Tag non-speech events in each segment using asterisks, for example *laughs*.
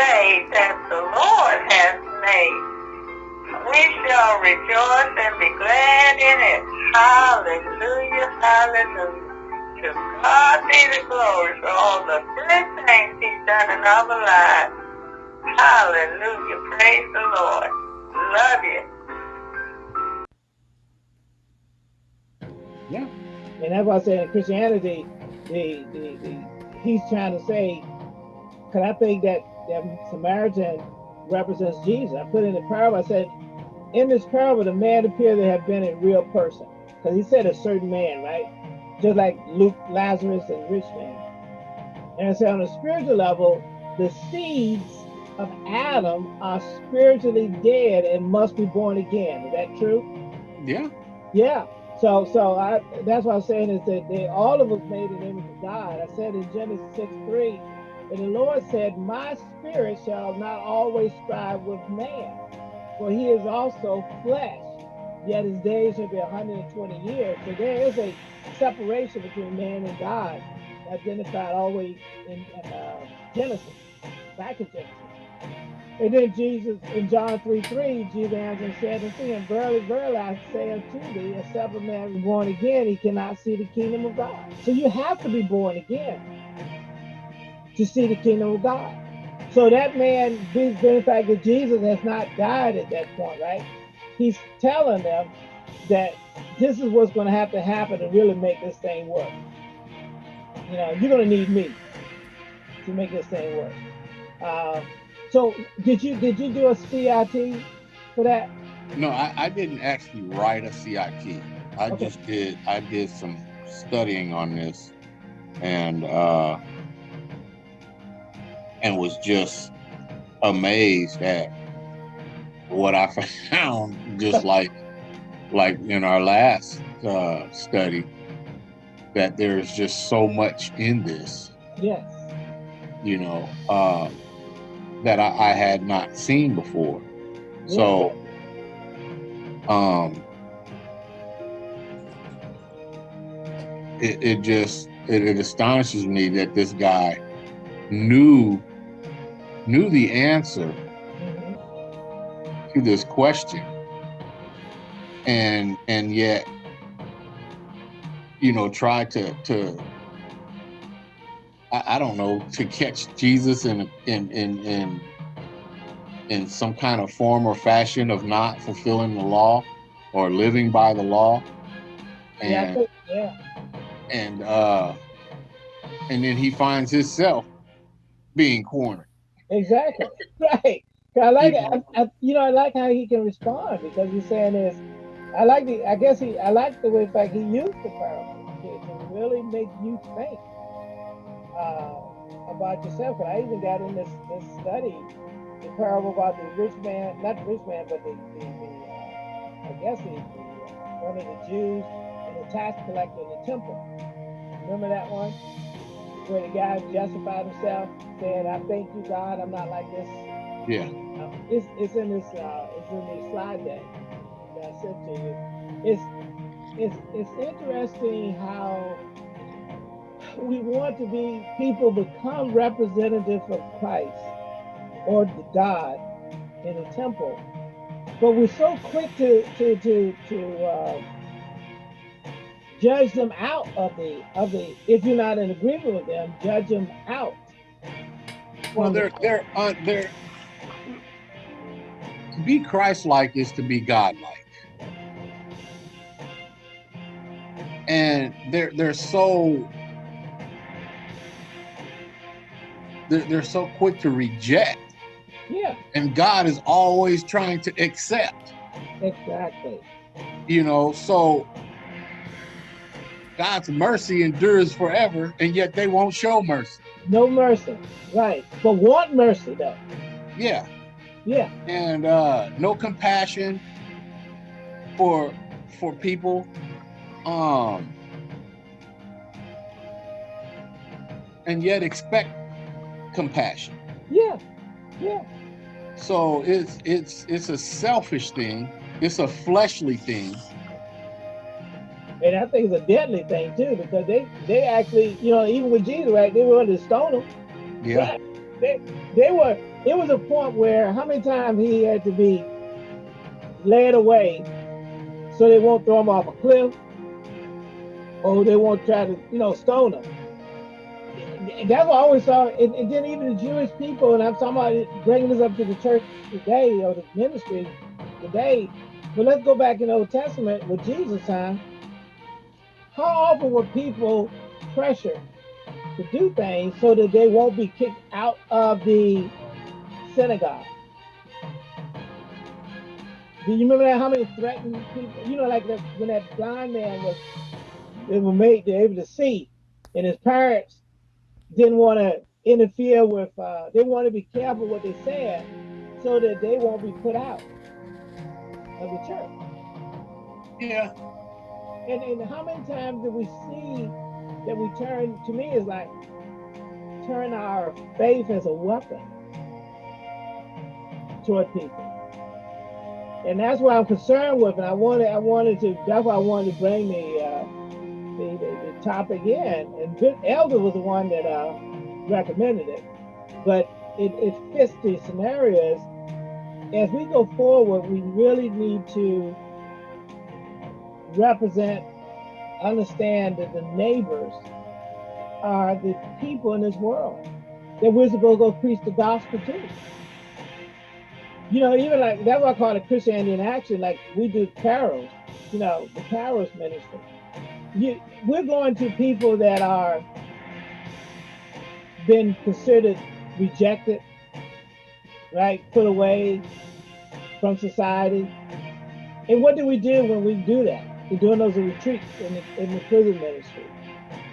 day that the Lord has made. We shall rejoice and be glad in it. Hallelujah, hallelujah. To God be the glory for all the good things he's done in our lives. Hallelujah, praise the Lord. Love you. Yeah. And that's why I say in Christianity, the, the, the he's trying to say, because I think that that Samaritan represents Jesus. I put in the parable, I said, in this parable, the man appeared to have been a real person. Because he said a certain man, right? Just like Luke, Lazarus, and rich man. And I said on a spiritual level, the seeds of Adam are spiritually dead and must be born again. Is that true? Yeah. Yeah. So, so I, that's what I'm saying is that they, all of us made in the image of God. I said in Genesis 6 3, and the Lord said, My spirit shall not always strive with man, for he is also flesh, yet his days shall be 120 years. So there is a separation between man and God, identified always in, uh, Genesis, back in Genesis. And then Jesus, in John 3 3, Jesus answered and said unto him, Verily, verily, I say unto thee, except a man be born again, he cannot see the kingdom of God. So you have to be born again to see the kingdom of God. So that man, fact that Jesus has not died at that point, right? He's telling them that this is what's going to have to happen to really make this thing work. You know, you're going to need me to make this thing work. Uh, so did you did you do a CIT for that? No, I, I didn't actually write a CIT. I Okay. just did I did some studying on this and uh and was just amazed at what I *laughs* found just like like in our last uh study that there's just so much in this Yes. you know, uh, that I, I had not seen before. So, um, it, it just it, it astonishes me that this guy knew knew the answer to this question, and and yet, you know, tried to to I, I don't know to catch Jesus in in in in in some kind of form or fashion of not fulfilling the law or living by the law, and think, yeah. and uh, and then he finds himself being cornered. Exactly. *laughs* right. I like it. I, I, you know, I like how he can respond because he's saying this. I like the. I guess he. I like the way, in fact, he used the parable to, to really make you think uh, about yourself. And I even got in this this study the parable about the rich man, not the rich man, but the the, the uh, I guess the, the uh, one of the Jews and the tax collector in the temple. Remember that one? Where the guy justified himself, saying, "I thank you, God, I'm not like this." Yeah, Uh, it's it's in this uh, it's in the slide deck that I sent to you. It's it's it's interesting how we want to be people become representatives of Christ or God in the temple, but we're so quick to to to to uh, judge them out of the of the. If you're not in agreement with them, judge them out. well, they're they're uh, they're to be Christ-like is to be God-like, and they're they're so they're, they're so quick to reject, yeah, and God is always trying to accept. exactly. you know so god's mercy endures forever and yet they won't show mercy. No mercy, right? But want mercy though. yeah. Yeah, and uh no compassion for for people. Um and yet expect compassion. Yeah, yeah, so it's it's it's a selfish thing. It's a fleshly thing and I think it's a deadly thing too because they they actually, you know, even with Jesus, right? They wanted to stone him. yeah they, they were, it was a point where how many times he had to be led away so they won't throw him off a cliff or they won't try to, you know, stone him. That's what I always saw. And, and then even the Jewish people, and I'm talking about bringing this up to the church today or the ministry today. But let's go back in the Old Testament with Jesus' time. How often were people pressured to do things so that they won't be kicked out of the synagogue? Do you remember that? How many threatened people? You know, like that, when that blind man was, they were made, they're able to see, and his parents didn't want to interfere with, uh, they want to be careful what they said so that they won't be put out of the church. Yeah. And, how many times do we see that we turn, to me, is like turn our faith as a weapon toward people and that's what I'm concerned with. And I wanted, I wanted to. That's why I wanted to bring the uh, the, the, the, topic in. And Good Elder was the one that uh, recommended it, but it, it fits the scenarios. As we go forward, we really need to represent, understand that the neighbors are the people in this world that we're supposed to go preach the gospel to you know, even like that's what I call it Christianity in action. Like we do Kairos, you know, the Kairos ministry. You, we're going to people that are been considered rejected, right, put away from society. And what do we do when we do that? We're doing those retreats in the, in the prison ministry.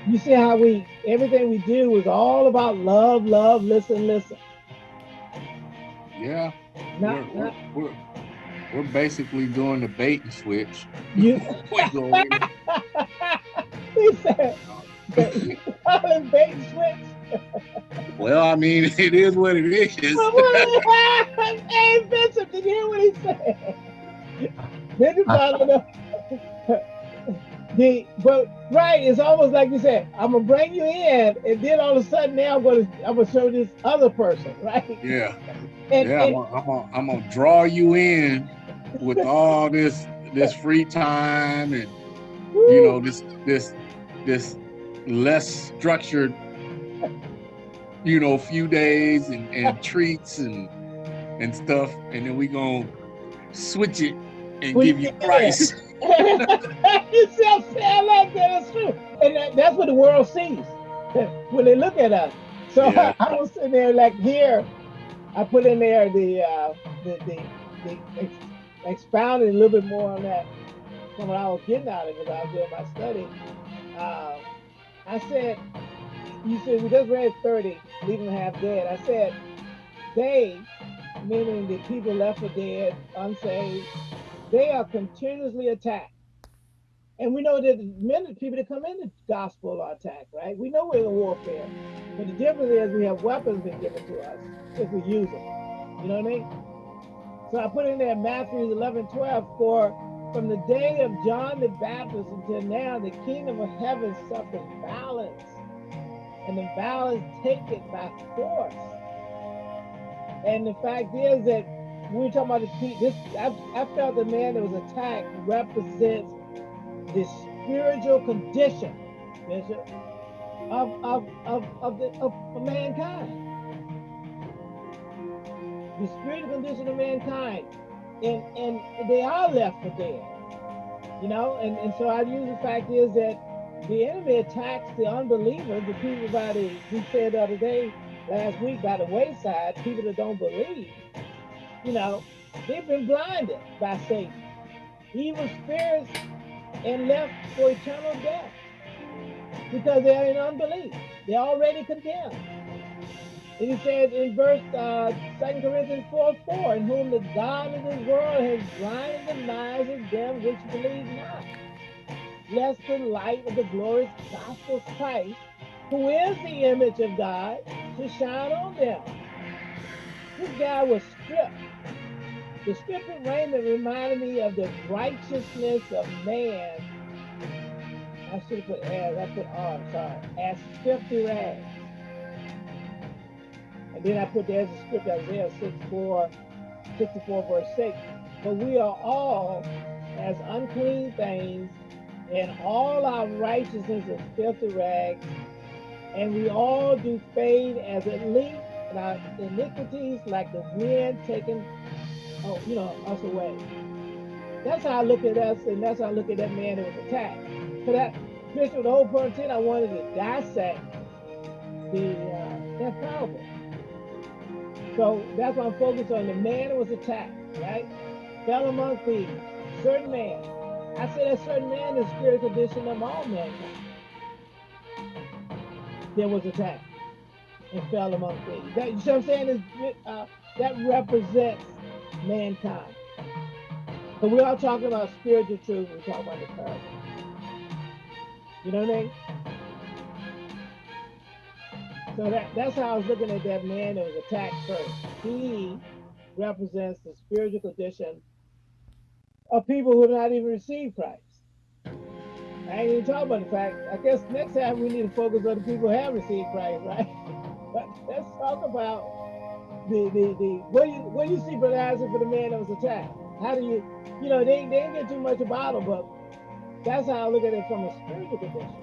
You see how we everything we do is all about love, love, listen, listen. Yeah. Not, we're, not, we're, we're, basically doing the bait and switch. You *laughs* *laughs* he said *laughs* bait and switch. well, I mean, it is what it is. hey, Bishop, did you hear what he said? Bishop followed up. *laughs* The but right, it's almost like you said, I'm gonna bring you in, and then all of a sudden now I'm gonna I'm gonna show this other person, *laughs* right? Yeah. *laughs* And, yeah, and, I'm, gonna, I'm, gonna, I'm gonna draw you in with all this this free time and woo. you know this this this less structured you know few days and, and treats and and stuff and then we gonna switch it and we give you price you see sad like that is true and that, that's what the world sees *laughs* when they look at us so yeah. I, I was sitting there like here I put in there the uh, the, the, the ex expounding a little bit more on that from what I was getting out of it. Because I was doing my study. Uh, I said, you said we just read 30, leaving half dead. I said, they, meaning the people left for dead, unsaved, they are continuously attacked. And we know that many people that come in the gospel are attacked, right? We know we're in warfare. But the difference is we have weapons being given to us if we use them. You know what I mean? So I put in there Matthew 11, 12, for from the day of John the Baptist until now, the kingdom of heaven suffers violence, and the violence take it by force. And the fact is that we talking about the this, I, I felt the man that was attacked represents the spiritual condition, of, of, of, of, the, of, of mankind. The spiritual condition of mankind. And, and they are left for dead. You know, and, and so I use the fact is that the enemy attacks the unbelievers, the people by the, we said the other day, last week, by the wayside, people that don't believe, you know, they've been blinded by Satan. Evil spirits and left for eternal death because they're in unbelief. They're already condemned. And he says in verse uh, 2 Corinthians 4 4, in whom the God of this world has blinded the minds of them which believe not, lest the light of the glorious gospel of Christ, who is the image of God, should shine on them. This guy was stripped the scripture raiment reminded me of the righteousness of man. I should have put as, I put R, sorry, as filthy rags. And then I put there as a script Isaiah 64, 64 verse 6. But we are all as unclean things, and all our righteousness is filthy rags, and we all do fade as it leaks, and our iniquities like the wind taking oh, you know, us away. That's how I look at us, and that's how I look at that man that was attacked. So that Bishop, the whole point I wanted to dissect the uh, that parable. So that's why I'm focused on the man that was attacked, right? Fell among thieves, certain man. I say that certain man is spiritual condition of all mankind. There was attacked and fell among thieves. That, you know what I'm saying? Is uh, that represents mankind. So we're all talking about spiritual truth. We're talking about the parable. You know what I mean? So that, that's how I was looking at that man that was attacked first. He represents the spiritual condition of people who have not even received Christ. I ain't even talking about the fact, I guess next time we need to focus on the people who have received Christ, right? *laughs* But let's talk about the the the what do you what do you see Brother Isaac for the man that was attacked? How do you you know they, they didn't get too much about him, but that's how I look at it from a spiritual condition.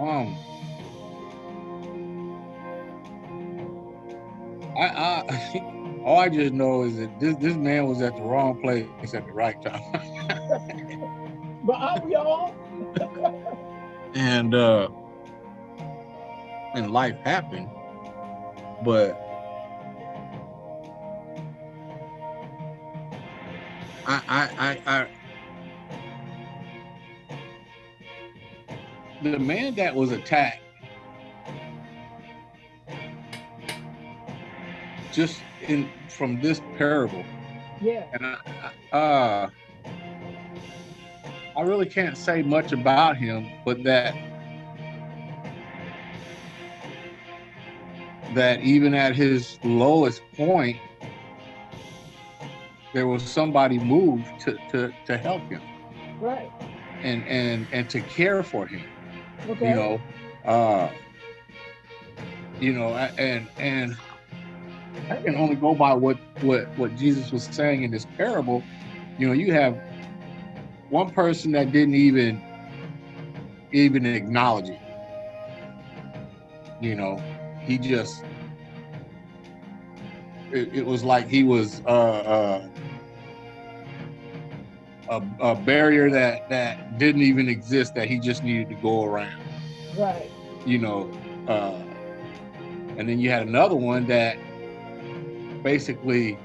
Um, I, I, *laughs* all I just know is that this this man was at the wrong place at the right time. *laughs* but are we all? and uh, and life happened, but I, I, I, I the man that was attacked just in from this parable. Yeah. And I, uh i really can't say much about him but that that even at his lowest point there was somebody moved to to, to help him. Right. And and and to care for him okay. you know uh you know and and i can only go by what what what jesus was saying in this parable. You know you have one person that didn't even even acknowledge it. You know he just it, it was like he was uh uh a, a barrier that that didn't even exist that he just needed to go around. Right. You know uh and then you had another one that basically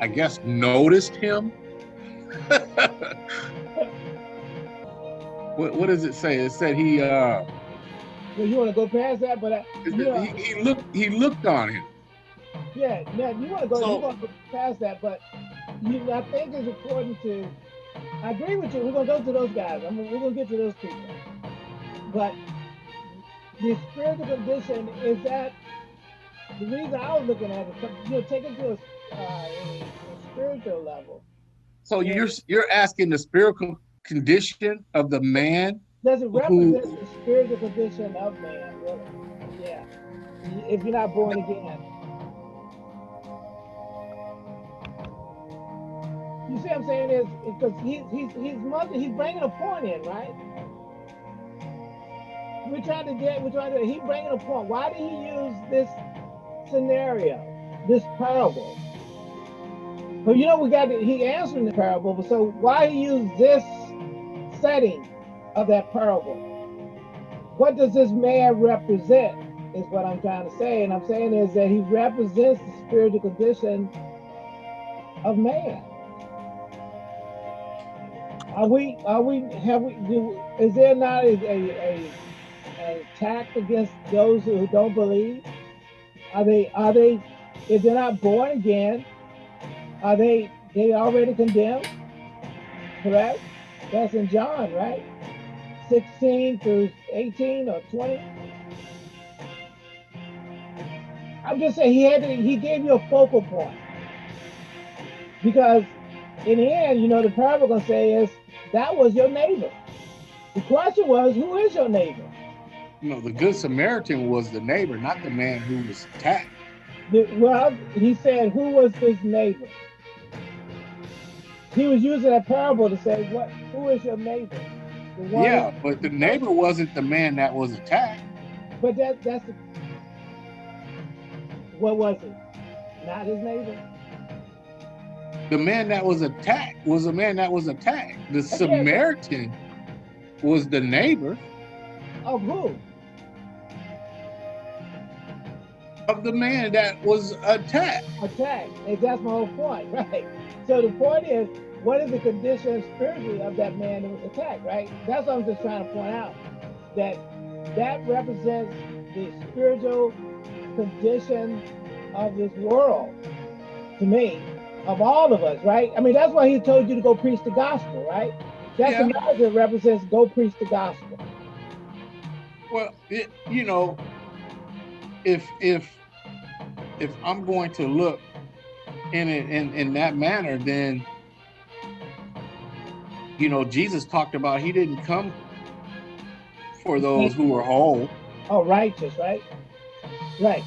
i guess noticed him. *laughs* What, what does it say? It said he uh well, you want to go past that but I, you know, he, he looked he looked on him. Yeah now you want to go So- you want to go past that but you i think it's important to i agree with you we're going to go to those guys I mean, we're going to get to those people. But the spiritual condition is that the reason i was looking at it you know take it to a, uh, a, a spiritual level. So you're you're asking the spiritual condition of the man does it represent the spiritual condition of man really yeah if you're not born again You see what I'm saying is because he's he's he's mother he's bringing a point in, right? We're trying to get we're trying to he's bringing a point. Why did he use this scenario, this parable? But you know we got to, he answering the parable, but so why he use this setting of that parable? What does this man represent? Is what I'm trying to say, and I'm saying is that he represents the spiritual condition of man. Are we? Are we? Have we? Do, is there not a, a, a, attack against those who don't believe? Are they? Are they? If they're not born again, are they? They already condemned? Correct. That's in John, right? Sixteen through eighteen or twenty. I'm just saying he had to, he gave you a focal point because in the end, you know, the parable gonna say is that was your neighbor. The question was, who is your neighbor? You know, the good Samaritan was the neighbor, not the man who was attacked. The, well, he said, who was his neighbor? He was using that parable to say, what? Who is your neighbor? Yeah, but the neighbor wasn't the man that was attacked. But that that's the, what was it? Not his neighbor. The man that was attacked was a man that was attacked. The Samaritan was the neighbor. Of who? Of the man that was attacked. Attacked. And that's my whole point, *laughs* right? So the point is, what is the condition spiritually of that man that was attacked, right? That's what I'm just trying to point out. That that represents the spiritual condition of this world to me, of all of us, right? I mean, that's why he told you to go preach the gospel, right? That's yeah. another represents go preach the gospel. Well, it, you know, if if if I'm going to look in it in, in that manner, then you know, Jesus talked about he didn't come for those who were whole. Oh, righteous, right? Right.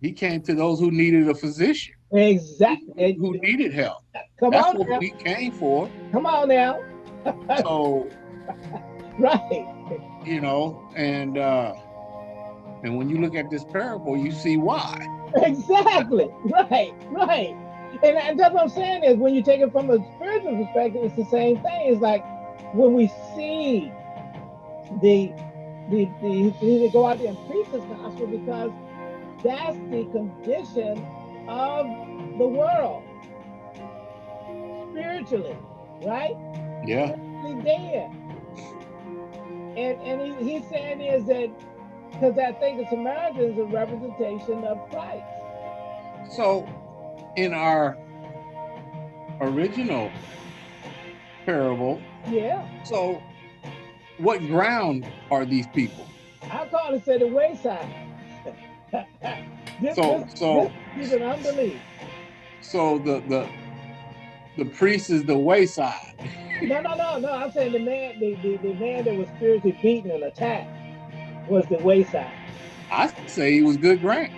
He came to those who needed a physician. Exactly. Who, needed help. Come That's on what now. he came for. Come on now. so *laughs* right. You know, and uh and when you look at this parable, you see why. Exactly. Right, right. And, and that's what I'm saying is when you take it from a spiritual perspective, it's the same thing. It's like when we see the the the he to go out there and preach this gospel because that's the condition of the world spiritually, right? Yeah. Spiritually dead. And and he, he's saying is that because I think the Samaritan is a representation of Christ. So in our original parable. Yeah. So what ground are these people? I call it say the wayside. *laughs* this, so this, so this is an unbelief. So the the the priest is the wayside. no, no, no, no. I'm saying the man, the, the, the man that was spiritually beaten and attacked was the wayside. I say he was good ground.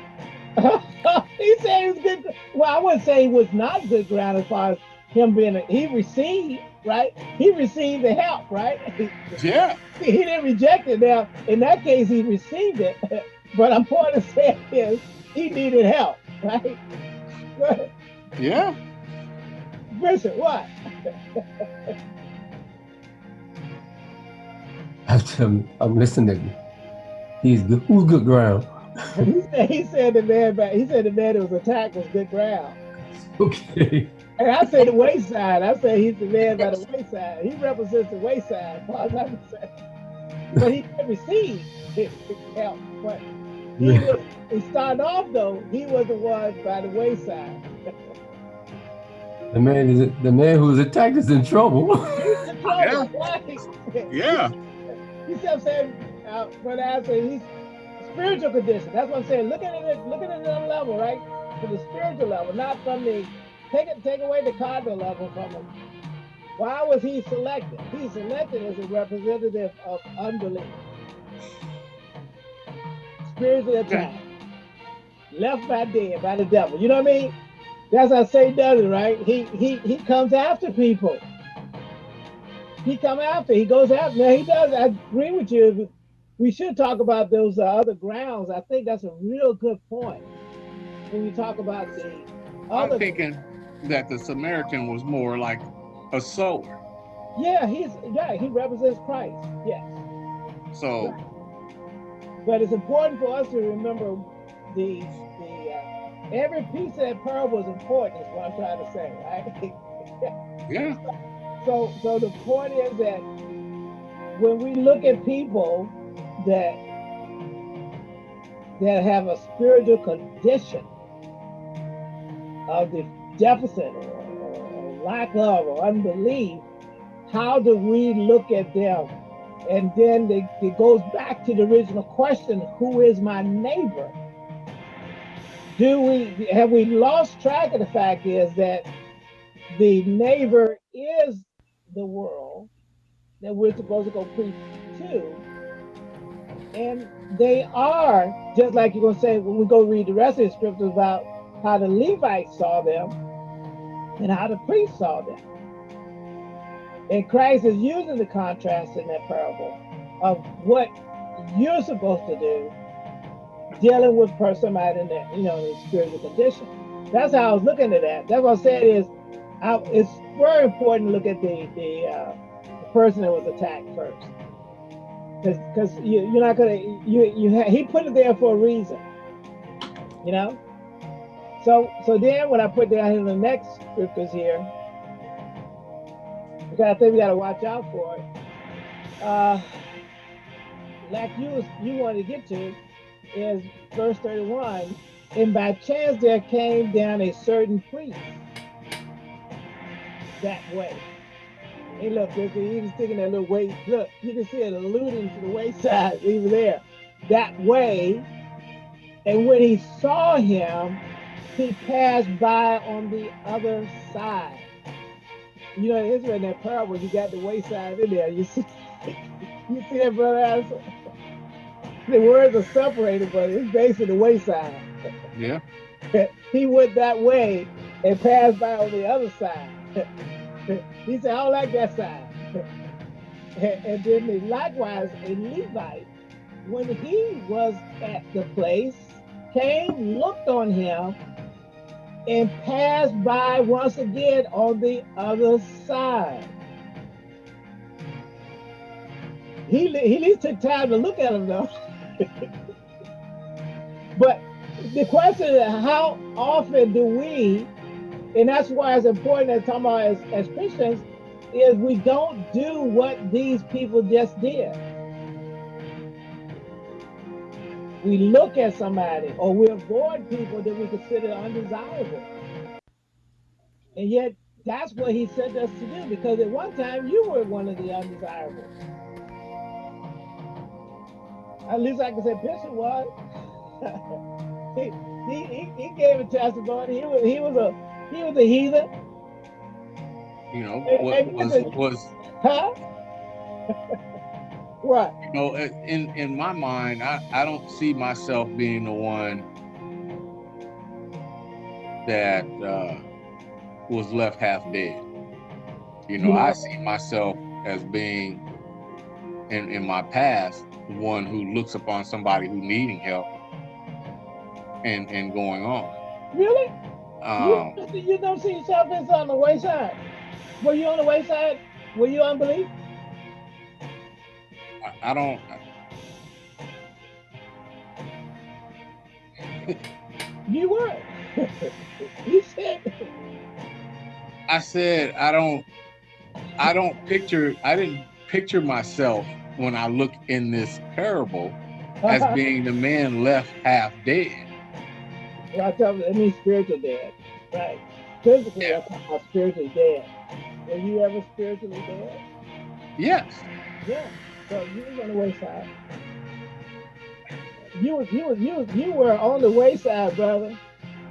*laughs* he said he was good. Well, I wouldn't say he was not good ground as far as him being. A, he received right. He received the help, right? *laughs* Yeah. he didn't reject it. Now, in that case, he received it. *laughs* but I'm point to say is he needed help, right? yeah. Bishop, what? I'm, I'm listening. He's good. Who's good ground? He *laughs* said he said the man back, he said the man that was attacked was good ground. Okay. And I say the wayside. I say he's the man by the wayside. He represents the wayside, *laughs* But he didn't receive help. But he, yeah. was, he started off though, he was the one by the wayside. the man is the man who's attacked is in trouble. *laughs* in trouble. Yeah. yeah. He kept saying, uh, but I said he's spiritual condition. That's what I'm saying. Look at it, look at it a level, right? To the spiritual level, not from the take it, take away the cardinal level from him. Why was he selected? He's selected as a representative of unbelief. Spiritual attack. Left by dead by the devil. You know what I mean? That's how Satan does it, right? He he he comes after people. He come after. He goes after. Now he does. I agree with you we should talk about those uh, other grounds. I think that's a real good point when we talk about the other. I'm thinking that the Samaritan was more like a sower. Yeah, he's yeah he represents Christ. Yes. So. But it's important for us to remember the the uh, every piece of that parable is important. Is what I'm trying to say, right? *laughs* yeah. So so the point is that when we look at people that that have a spiritual condition of the deficit or, lack of or unbelief, how do we look at them? And then they, it goes back to the original question, who is my neighbor? Do we have we lost track of the fact is that the neighbor is the world that we're supposed to go preach to. And they are, just like you're going to say when we go read the rest of the scriptures about how the Levites saw them and how the priests saw them. And Christ is using the contrast in that parable of what you're supposed to do dealing with somebody in that, you know, in spiritual condition. That's how I was looking at that. That's what I said is I, it's very important to look at the the, uh, the person that was attacked first, because you, you're not gonna you you he put it there for a reason, you know. So so then when I put down in the next scriptures here, because I think we got to watch out for it. Uh, like you you want to get to is verse 31 and by chance there came down a certain priest that way. Hey, look, he was taking that little way. Look, you can see it alluding to the wayside *laughs* even there. That way. And when he saw him, he passed by on the other side. You know, it's in that parable, you got the wayside in there. You *laughs* see, you see that, brother? The words are separated, but it's basically the wayside. Yeah. *laughs* he went that way and passed by on the other side. He said, I don't like that side. and then likewise a Levite, when he was at the place, came, looked on him, and passed by once again on the other side. He, he at least took time to look at him though. *laughs* but the question is how often do we, and that's why it's important to talk about as, as Christians, is we don't do what these people just did. We look at somebody or we avoid people that we consider undesirable. And yet that's what he sent us to do because at one time you were one of the undesirables. At least I can say Bishop was. *laughs* he, he, he gave a testimony. He was he was a he was a heathen. You know, what was was huh? *laughs* what? You know, in in my mind, I I don't see myself being the one that uh, was left half dead. You know, yeah. I see myself as being in in my past one who looks upon somebody who needing help and and going on. Really? Um, you, you don't see yourself as on the wayside. Were you on the wayside? Were you unbelief? I, I don't. you were. *laughs* you said. I said I don't. I don't picture. I didn't picture myself when I look in this parable as *laughs* being the man left half dead. I tell it means spiritual dead, right? Physically, yeah. I'm talking spiritually dead. Were you ever spiritually dead? Yes. Yeah. So you was on the wayside. You was you was you was you were on the wayside, brother.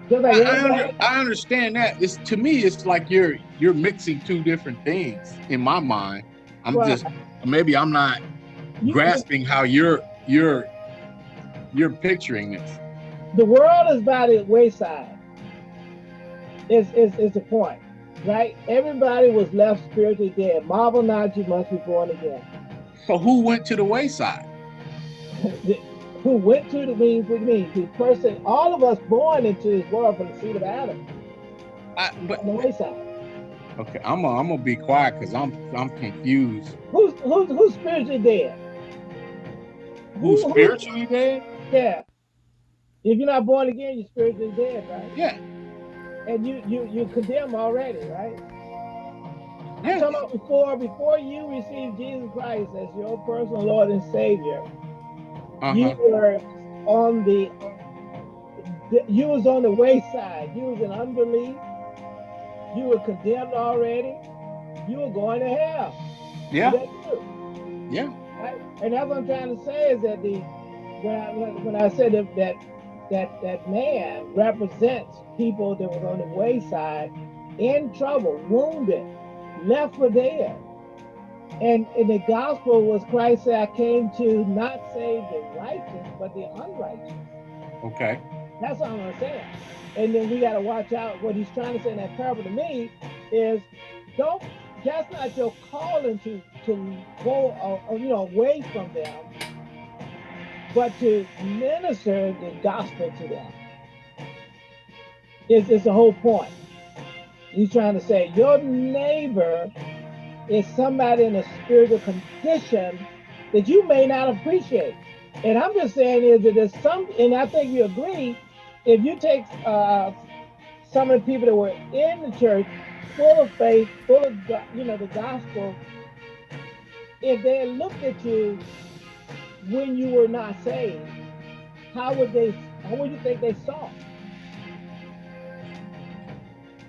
Just like I, I, under, I understand that. It's to me, it's like you're you're mixing two different things in my mind. I'm right. just maybe I'm not you grasping how you're you're you're picturing this. The world is by the wayside. Is is is the point, right? Everybody was left spiritually dead. Marvel not, you must be born again. So who went to the wayside? *laughs* who went to the means with me? The person, all of us born into this world from the seed of Adam. I, but, on the wayside. Okay, I'm gonna I'm gonna be quiet because I'm I'm confused. Who's who's who's spiritually dead? Who's Who, spiritually dead? Yeah. If you're not born again, you're spiritually dead, right? Yeah. And you you you condemn already, right? Yeah. Talking about before before you received Jesus Christ as your personal Lord and Savior, uh -huh. you were on the you was on the wayside. You was in unbelief you were condemned already. You were going to hell. Yeah. Yeah. Right? And that's what I'm trying to say is that the when I when I said that that that, man represents people that was on the wayside, in trouble, wounded, left for dead. And in the gospel was Christ said, I came to not save the righteous, but the unrighteous. Okay. That's all I'm saying. And then we got to watch out. What he's trying to say in that parable to me is, don't. That's not your calling to to go, uh, you know, away from them, but to minister the gospel to them. is, it's the whole point. He's trying to say your neighbor is somebody in a spiritual condition that you may not appreciate. And I'm just saying is that there's some, and I think you agree, if you take uh, some of the people that were in the church, full of faith, full of you know the gospel, if they looked at you when you were not saved, how would they? How would you think they saw?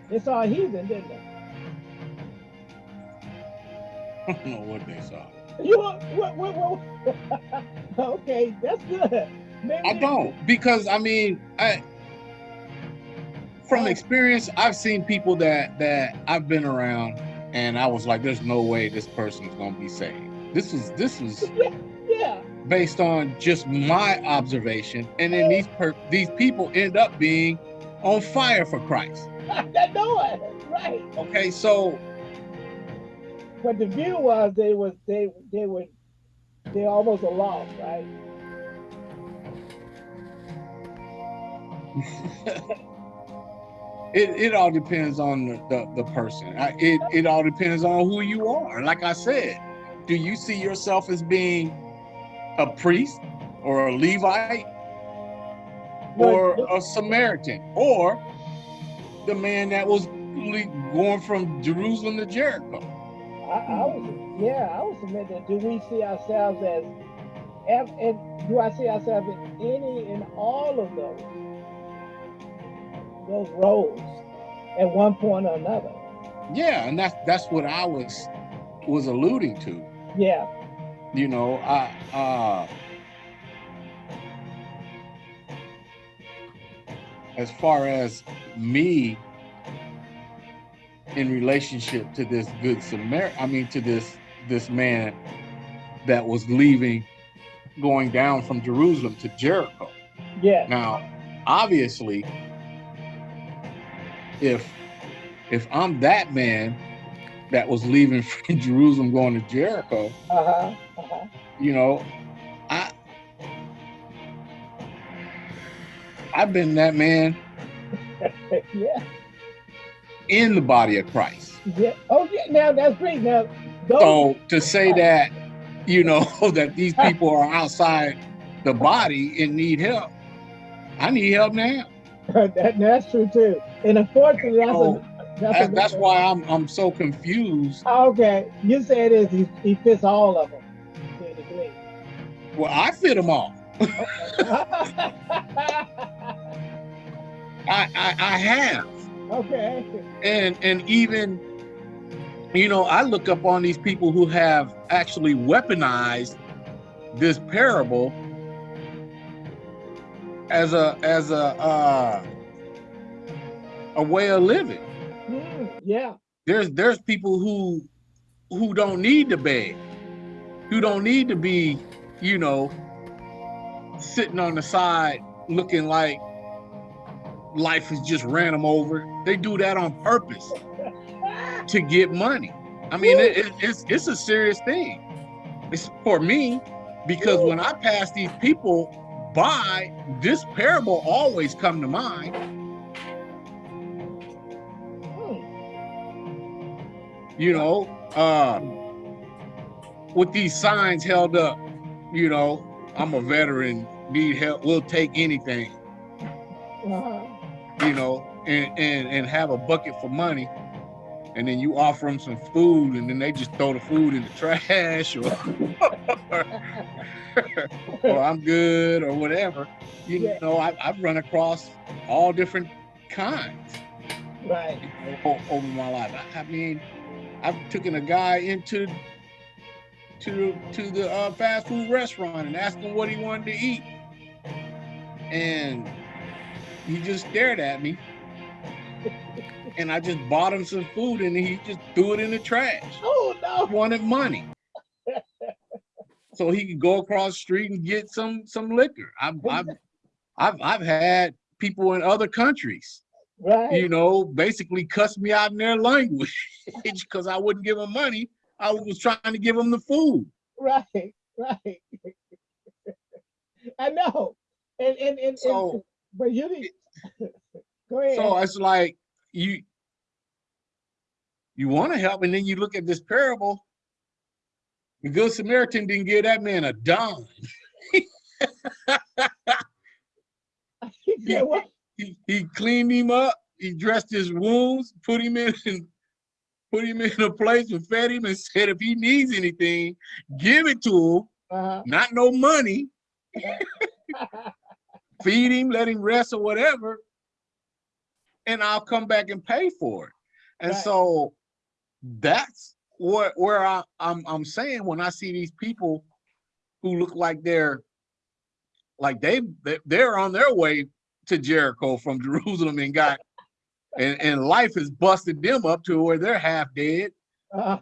They saw a heathen, didn't they? *laughs* I don't know what they saw. You what? What? what, *laughs* okay, that's good. Maybe I don't because I mean, I from experience, I've seen people that that I've been around, and I was like, "There's no way this person is going to be saved." This was this was yeah, yeah. Based on just my observation, and then these per these people end up being on fire for Christ. *laughs* I know it, right? Okay, so but the view was they was they they were they almost a loss, right? *laughs* it it all depends on the the, the person. I, it it all depends on who you are. Like I said, do you see yourself as being a priest or a Levite or a Samaritan or the man that was going from Jerusalem to Jericho? I, I was, yeah, I submit that. Do we see ourselves as, and do I see ourselves in any and all of those, those roles at one point or another? Yeah, and that's that's what I was was alluding to. Yeah. You know, I uh as far as me in relationship to this good Samaritan, I mean, to this this man that was leaving, going down from Jerusalem to Jericho. Yeah. Now, obviously, if if I'm that man that was leaving *laughs* from Jerusalem going to Jericho, uh-huh, uh-huh. you know, I I've been that man. *laughs* yeah in the body of Christ. Yeah. Oh, yeah. Now that's great. Now, so to say *laughs* that, you know, that these people are outside the body and need help, I need help now. that, that's true too. And unfortunately, that's so, a, that's, that's, that's why I'm I'm so confused. Okay, you say it is he, he fits all of them Well, I fit them all. *laughs* I, I I have. Okay. And and even you know, I look up on these people who have actually weaponized this parable as a as a uh, a way of living. Mm, yeah. There's there's people who who don't need to beg, who don't need to be, you know, sitting on the side looking like life has just ran them over. They do that on purpose to get money. I mean, it, it, it's it's a serious thing. It's for me because when I pass these people by, this parable always come to mind. You know, uh, with these signs held up, you know, I'm a veteran, need help, we'll take anything. Uh you know, and, and, and have a bucket for money, and then you offer them some food, and then they just throw the food in the trash, or, *laughs* or I'm good, or whatever. You yeah. know, I, have run across all different kinds. Right. Over my life. I, I mean, I've taken a guy into to to the uh, fast food restaurant and asked him what he wanted to eat, and he just stared at me. and I just bought him some food and he just threw it in the trash. Oh He no. wanted money. *laughs* so he could go across the street and get some some liquor. I've I've I've, I've had people in other countries, Right. you know, basically cussed me out in their language *laughs* because I wouldn't give them money. I was trying to give them the food. Right. Right. I know. And and and, and So but you need *laughs* go ahead. so it's like you you want to help, and then you look at this parable. The good Samaritan didn't give that man a dime. *laughs* He? He, he cleaned him up, he dressed his wounds, put him in put him in a place and fed him and said if he needs anything, give it to him, Uh-huh. not no money, *laughs* feed him, let him rest or whatever, and I'll come back and pay for it. And Right. so that's what where I, I'm I'm saying when I see these people who look like they're like they- they're on their way to Jericho from *laughs* Jerusalem and got and, and life has busted them up to where they're half dead. Uh,